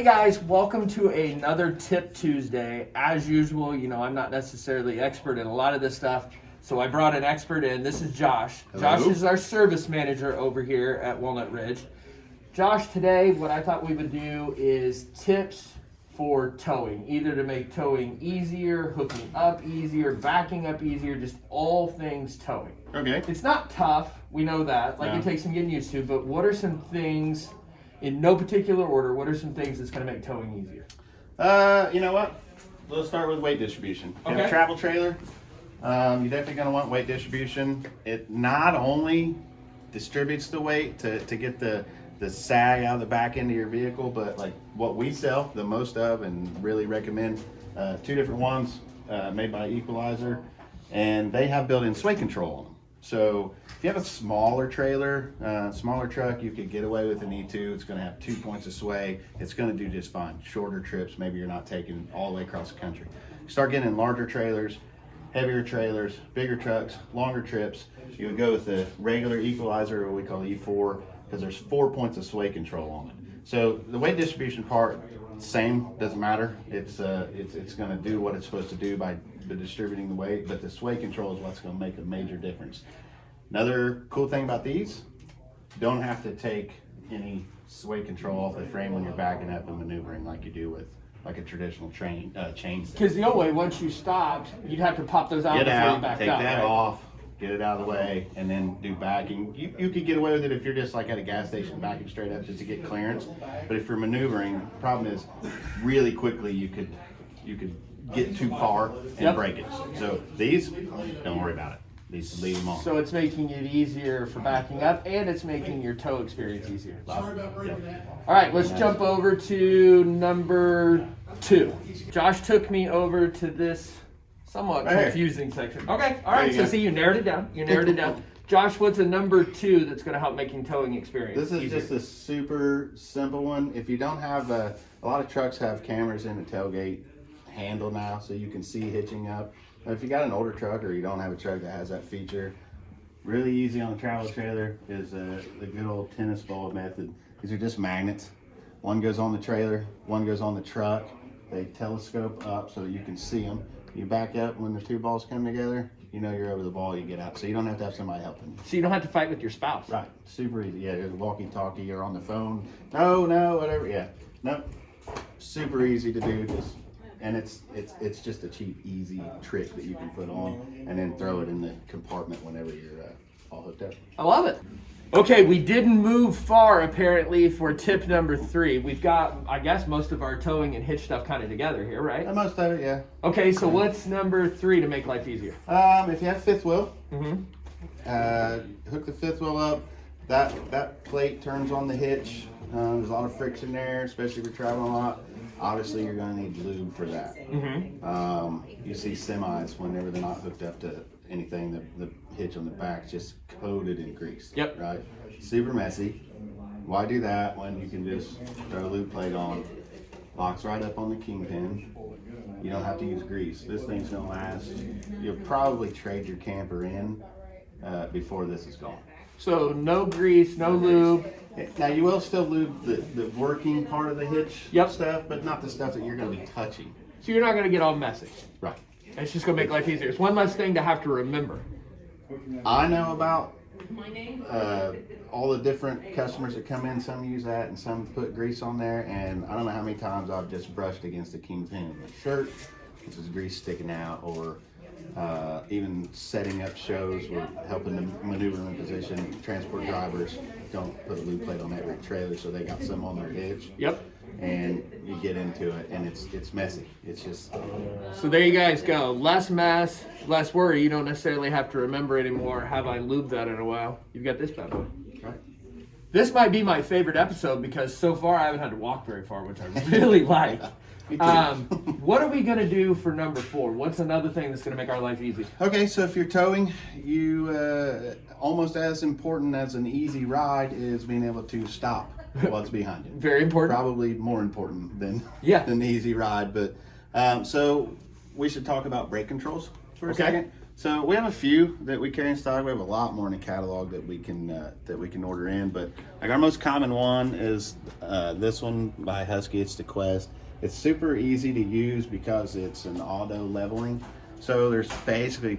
Hey guys, welcome to another Tip Tuesday. As usual, you know, I'm not necessarily expert in a lot of this stuff, so I brought an expert in. This is Josh. Hello. Josh is our service manager over here at Walnut Ridge. Josh, today what I thought we would do is tips for towing, either to make towing easier, hooking up easier, backing up easier, just all things towing. Okay. It's not tough, we know that. Like No. it takes some getting used to, but what are some things in no particular order, what are some things that's gonna make towing easier? Uh, you know what? Let's start with weight distribution. You have a travel trailer. Um, you're definitely gonna want weight distribution. It not only distributes the weight to, to get the the sag out of the back end of your vehicle, but like what we sell the most of and really recommend uh, two different ones uh, made by Equalizer, and they have built-in sway control on them. So if you have a smaller trailer, uh, smaller truck, you could get away with an E2. It's going to have two points of sway. It's going to do just fine. Shorter trips, maybe you're not taking all the way across the country. Start getting larger trailers, heavier trailers, bigger trucks, longer trips. You would go with the regular equalizer, what we call E4, because there's four points of sway control on it. So the weight distribution part, same, doesn't matter. It's uh, it's it's going to do what it's supposed to do by distributing the weight, but the sway control is what's going to make a major difference. Another cool thing about these, don't have to take any sway control off the frame when you're backing up and maneuvering like you do with like a traditional train uh, chain. Because the old way, once you stopped, you'd have to pop those out Get out, take up. that right? off, get it out of the way, and then do backing. You, you could get away with it if you're just like at a gas station backing straight up just to get clearance. But if you're maneuvering, the problem is really quickly you could you could get too far and Yep. break it. So these, don't worry about it. These leave them on. So it's making it easier for backing up, and it's making your tow experience easier. Sorry about breaking Yep. All right, let's jump over to number two. Josh took me over to this somewhat Right here. confusing section. Okay, all There right. you So go. see, you narrowed it down. You narrowed it down. Josh, what's a number two that's going to help making towing experience? This is easier? just a super simple one. If you don't have a, a lot of trucks have cameras in the tailgate handle now, so you can see hitching up. If you got an older truck or you don't have a truck that has that feature, really easy on the travel trailer is uh, the good old tennis ball method. These are just magnets. One goes on the trailer, one goes on the truck. They telescope up so you can see them. You back up when the two balls come together, you know you're over the ball, you get out. So you don't have to have somebody helping you. so you don't have to fight with your spouse. Right, super easy. Yeah, there's a walkie-talkie or on the phone. No, no, whatever. Yeah, Nope, super easy to do. Just and it's it's it's just a cheap, easy trick that you can put on and then throw it in the compartment whenever you're uh, all hooked up. I love it. Okay, we didn't move far apparently for tip number three. We've got, I guess, most of our towing and hitch stuff kind of together here, right? And most of it, yeah. Okay, so what's number three to make life easier? Um, if you have fifth wheel, Mm-hmm. uh, hook the fifth wheel up. That that plate turns on the hitch. Um, there's a lot of friction there, especially if you're traveling a lot. Obviously, you're going to need lube for that. Mm-hmm. Um, you see semis whenever they're not hooked up to anything, the, the hitch on the back just coated in grease. Yep. Right? Super messy. Why do that when you can just throw a lube plate on? Locks right up on the kingpin. You don't have to use grease. This thing's gonna last. You'll probably trade your camper in uh, before this is gone. So no grease, no lube. Now you will still lube the, the working part of the hitch Yep. stuff, but not the stuff that you're gonna be touching. So you're not gonna get all messy. Right. It's just gonna make life easier. It's one less thing to have to remember. I know about uh, all the different customers that come in. Some use that and some put grease on there. And I don't know how many times I've just brushed against the kingpin in my shirt, which is grease sticking out, or uh, even setting up shows we're helping them maneuver in position. Transport drivers don't put a lube plate on every trailer, so they got some on their hitch. Yep. And you get into it, and it's it's messy. It's just So there you guys go. Less mess, less worry. You don't necessarily have to remember anymore. Have I lubed that in a while? You've got this bad boy. right. This might be my favorite episode because so far I haven't had to walk very far, which I really like. Um, what are we gonna do for number four? What's another thing that's gonna make our life easy? Okay, so if you're towing, you uh, almost as important as an easy ride is being able to stop what's behind you. Very important. Probably more important than Yeah. than the easy ride. But um, so we should talk about brake controls for a Okay. second. So we have a few that we carry in stock. We have a lot more in the catalog that we can uh, that we can order in. But like our most common one is uh, this one by Husky. It's the Quest. It's super easy to use because it's an auto leveling. So there's basically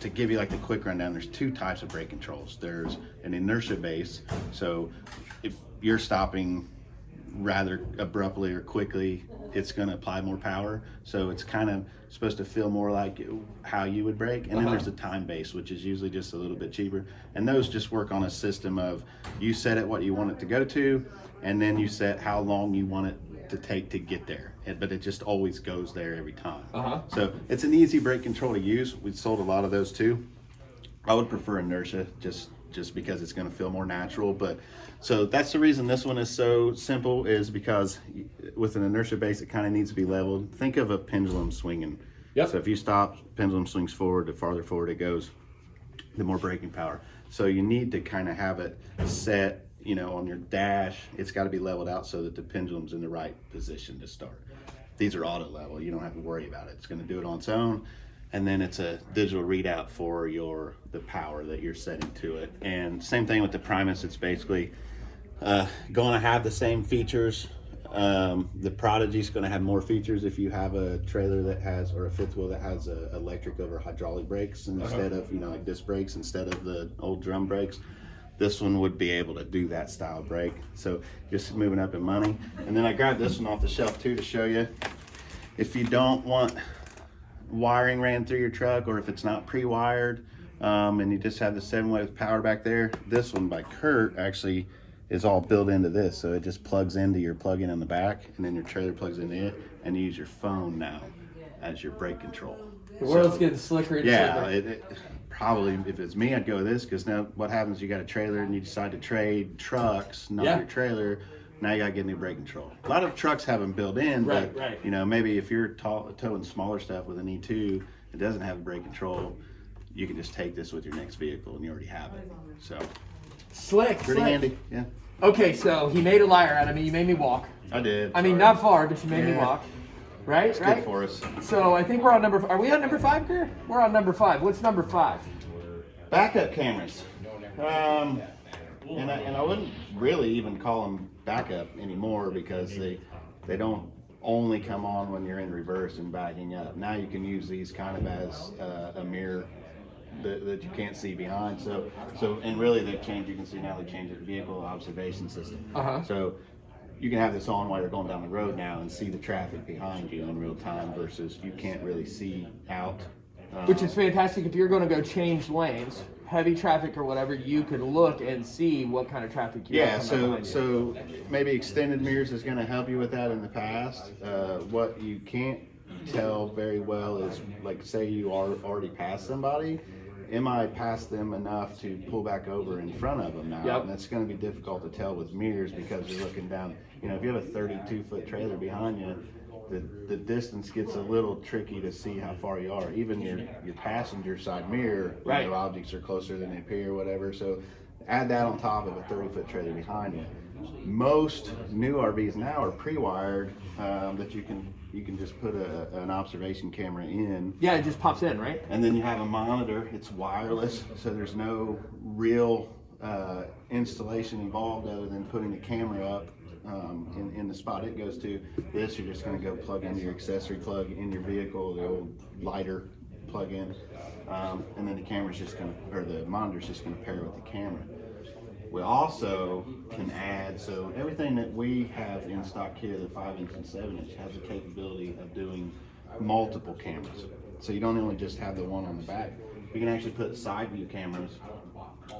to give you like the quick rundown. There's two types of brake controls. There's an inertia base. So if you're stopping rather abruptly or quickly, it's going to apply more power. So it's kind of supposed to feel more like how you would brake. And then Uh-huh. there's the time base, which is usually just a little bit cheaper. And those just work on a system of you set it what you want it to go to, and then you set how long you want it to take to get there. But it just always goes there every time. Uh-huh. So it's an easy brake control to use. We sold a lot of those too. I would prefer inertia just just because it's going to feel more natural. But so that's the reason this one is so simple is because with an inertia base, it kind of needs to be leveled. Think of a pendulum swinging. Yep. So if you stop, pendulum swings forward. The farther forward it goes, the more braking power. So you need to kind of have it set, you know, on your dash. It's got to be leveled out so that the pendulum's in the right position to start. These are auto level. You don't have to worry about it. It's going to do it on its own. And then it's a digital readout for your the power that you're setting to it. And same thing with the Primus. It's basically uh, going to have the same features. Um, the Prodigy is going to have more features if you have a trailer that has or a fifth wheel that has a electric over hydraulic brakes instead of you know like disc brakes instead of the old drum brakes. This one would be able to do that style brake. So just moving up in money. And then I grabbed this one off the shelf too to show you. If you don't want wiring ran through your truck or if it's not pre-wired um, and you just have the seven way with power back there this one by Curt actually is all built into this so it just plugs into your plug-in in the back and then your trailer plugs into it and you use your phone now as your brake control The world's getting slicker and yeah slicker. it, it, probably if it's me i'd go with this because now what happens you got a trailer and you decide to trade trucks not Yeah. your trailer now you gotta get new brake control a lot of trucks have them built in Right, but right. you know maybe if you're tall, towing smaller stuff with an e2 it doesn't have brake control you can just take this with your next vehicle and you already have it so Slick, pretty slick. handy yeah Okay, so he made a liar out of me. You made me walk. i did I mean, not far, but you made me walk. Right? it's right? good for us So I think we're on number. Are we on number five, Kerr? We're on number five. What's number five? backup cameras. Um, and I, and I wouldn't really even call them backup anymore because they they don't only come on when you're in reverse and backing up. Now you can use these kind of as uh, a mirror that, that you can't see behind. So so and really they've changed. You can see now they changed the vehicle observation system. Uh-huh. So you can have this on while you're going down the road now and see the traffic behind you in real time versus you can't really see out. Um, Which is fantastic if you're going to go change lanes, heavy traffic or whatever. You can look and see what kind of traffic you Yeah, so so maybe extended mirrors is going to help you with that in the past. Uh, what you can't tell very well is like say you are already past somebody. Am I past them enough to pull back over in front of them now? Yep. And that's going to be difficult to tell with mirrors because you're looking down. You know, if you have a 32 foot trailer behind you, the, the distance gets a little tricky to see how far you are. Even your your passenger side mirror, you Right. know, objects are closer than they appear, or whatever. So add that on top of a 30 foot trailer behind you. Most new RVs now are pre-wired um, that you can you can just put a, an observation camera in yeah, it just pops in, right? and then you have a monitor. It's wireless, so there's no real uh, installation involved other than putting the camera up um, in, in the spot it goes to. This, you're just going to go plug into your accessory plug in your vehicle, the old lighter plug in, um, and then the camera's just going to, or the monitor's just going to pair with the camera. We also can add, so everything that we have in stock here, the five inch and seven inch, has the capability of doing multiple cameras. So you don't only just have the one on the back. You can actually put side view cameras,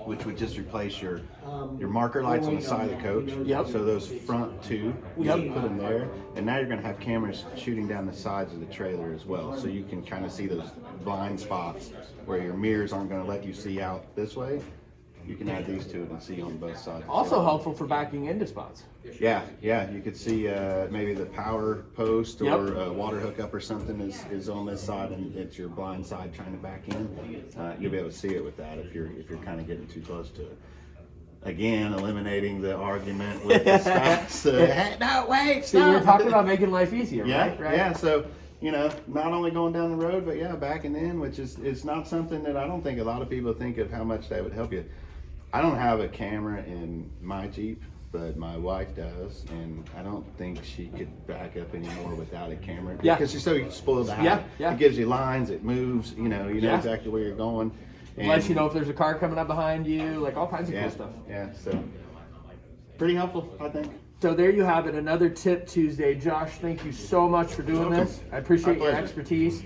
which would just replace your your marker lights on the side of the coach. Yep. So those front two, you Yep. can put them there, and now you're going to have cameras shooting down the sides of the trailer as well. So you can kind of see those blind spots where your mirrors aren't going to let you see out this way. You can add these to it and see on both sides. Also helpful for backing into spots. Yeah, yeah, you could see uh, maybe the power post Yep. or water hookup or something is, is on this side and it's your blind side trying to back in. Uh, you'll be able to see it with that if you're if you're kind of getting too close to it. Again, eliminating the argument with the stops. Uh, hey, no, wait, See, we were talking about making life easier, Yeah, right? Right. yeah. So you know, not only going down the road, but yeah, backing in, which is it's not something that I don't think a lot of people think of how much that would help you. I don't have a camera in my Jeep, but my wife does, and I don't think she could back up anymore without a camera. Yeah. Because she's so spoiled. Yeah, yeah. It gives you lines, it moves, you know, you know Yeah. exactly where you're going. And- you know if there's a car coming up behind you, like all kinds of yeah, cool stuff. Yeah, so pretty helpful, I think. So there you have it, another Tip Tuesday. Josh, thank you so much for doing this. I appreciate your expertise.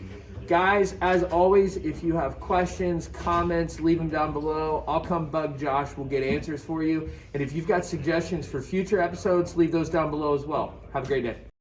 Guys, as always, if you have questions, comments, leave them down below. I'll come bug Josh. We'll get answers for you. And if you've got suggestions for future episodes, leave those down below as well. Have a great day.